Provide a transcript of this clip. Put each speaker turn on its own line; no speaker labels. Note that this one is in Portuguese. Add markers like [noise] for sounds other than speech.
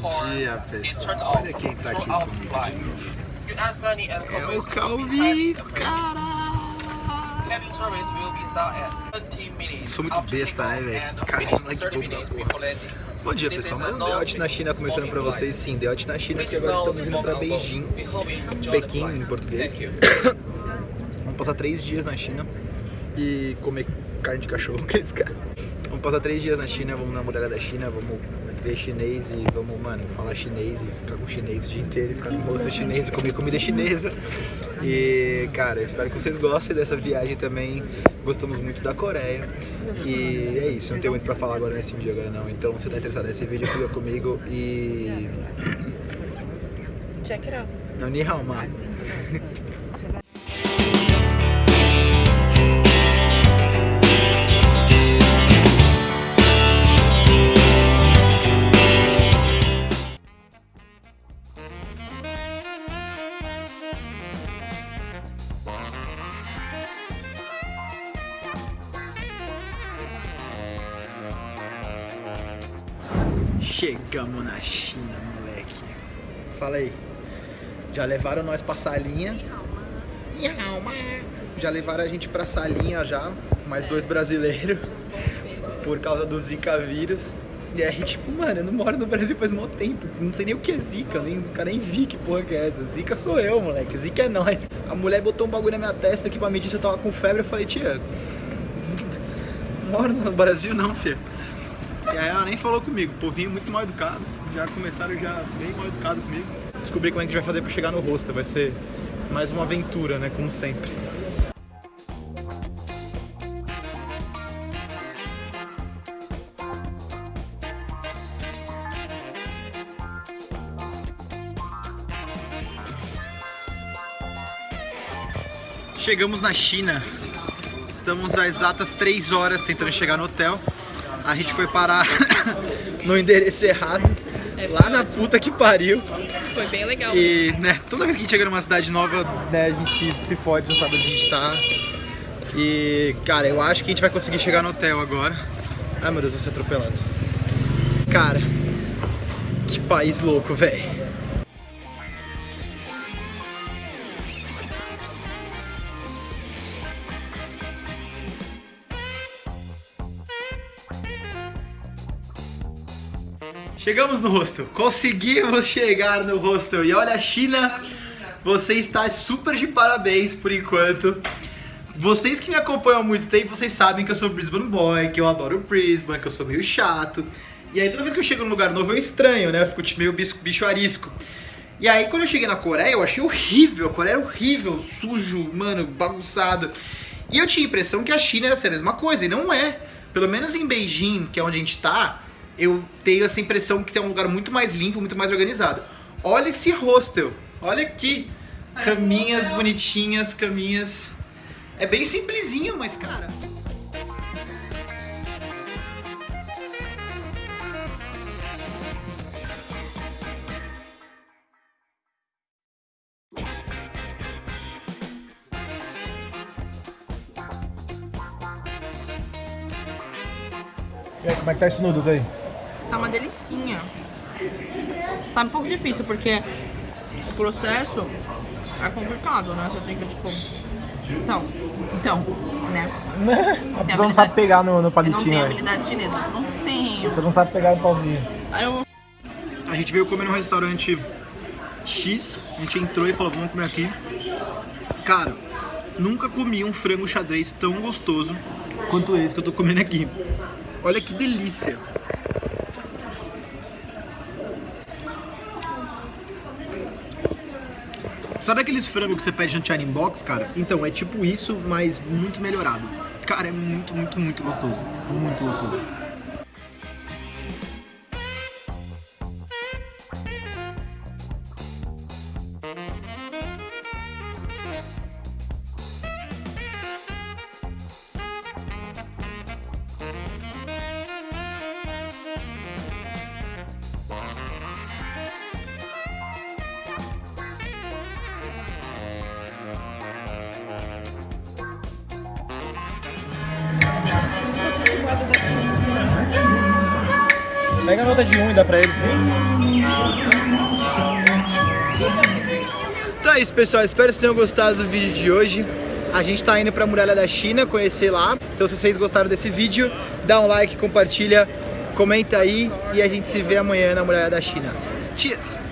Bom dia, pessoal. Olha quem tá aqui comigo de novo. É o Calvi,
will be
caralho.
Cabin service will be start at 20 minutes.
Sou muito besta, né, velho? moleque
30
bobo da porra. Bom dia, pessoal. Mais um Out na China começando pra vocês. Sim, Out na China, que agora estamos indo pra Beijing, Pequim em português. Vamos passar três dias na China e comer carne de cachorro, [laughs] que isso, cara? Vamos passar três dias na China, vamos na muralha da China, vamos ver chinês e vamos, mano, falar chinês e ficar com chinês o dia inteiro, ficar com rosto chinês e comer comida chinesa. E, cara, espero que vocês gostem dessa viagem também. Gostamos muito da Coreia. E é isso, não tenho muito pra falar agora nesse vídeo agora não. Então, se tá interessado nesse vídeo, fica comigo e...
Check it out.
Não, ni hao ma. Chegamos na China, moleque. Fala aí. Já levaram nós pra salinha. Já levaram a gente pra salinha já. Mais dois brasileiros. [laughs] Por causa do Zika vírus. E aí, tipo, mano, eu não moro no Brasil faz muito tempo. Não sei nem o que é Zika. Nem, nunca nem vi que porra que é essa. Zika sou eu, moleque. Zika é nós. A mulher botou um bagulho na minha testa aqui pra medir se eu tava com febre. Eu falei, tia, [laughs] moro no Brasil não, filha. E aí ela nem falou comigo, povinho muito mal educado. Já começaram já bem mal educado comigo. Descobri como é que a gente vai fazer pra chegar no hostel. Vai ser mais uma aventura, né? Como sempre. Chegamos na China. Estamos às exatas 3 horas tentando chegar no hotel. A gente foi parar [laughs] no endereço errado.
É
lá na puta que pariu.
Foi bem legal.
E, né, toda vez que a gente chega numa cidade nova, né, a gente se fode, não sabe onde a gente tá. E, cara, eu acho que a gente vai conseguir chegar no hotel agora. Ai, meu Deus, vou ser atropelado. Cara, que país louco, velho. Chegamos no hostel, conseguimos chegar no hostel e olha a China, você está super de parabéns por enquanto. Vocês que me acompanham há muito tempo, vocês sabem que eu sou Brisbane Boy, que eu adoro Brisbane, que eu sou meio chato. E aí toda vez que eu chego num lugar novo eu estranho, né? Eu fico tipo, meio bicho, bicho arisco. E aí quando eu cheguei na Coreia, eu achei horrível, a Coreia era horrível, sujo, mano, bagunçado. E eu tinha a impressão que a China ia ser a mesma coisa, e não é. Pelo menos em Beijing, que é onde a gente tá, eu tenho essa impressão que é um lugar muito mais limpo, muito mais organizado. Olha esse hostel, olha aqui.
Parece um
caminhas
hotel.
bonitinhas, caminhas. É bem simplesinho, mas cara.
E aí, como é que tá esse noodles aí?
Uma delicinha. Tá um pouco difícil porque o processo é complicado, né? Você tem que, tipo. Então, então, né? [laughs]
A pessoa não sabe pegar no, no
Eu não
palitinho.
tenho
aí.
habilidades chinesas. Não tenho.
Você não sabe pegar no pauzinho.
Eu
A gente veio comer num restaurante X, a gente entrou e falou, vamos comer aqui. Cara, nunca comi um frango xadrez tão gostoso quanto esse que eu tô comendo aqui. Olha que delícia. Sabe aqueles frangos que você pede no China Box, cara? Então, é tipo isso, mas muito melhorado. Cara, é muito, muito, muito gostoso. Muito gostoso.
Pega a nota de um e dá pra ele.
Então é isso, pessoal. Espero que vocês tenham gostado do vídeo de hoje. A gente tá indo pra Muralha da China, conhecer lá. Então se vocês gostaram desse vídeo, dá um like, compartilha, comenta aí e a gente se vê amanhã na Muralha da China. Cheers!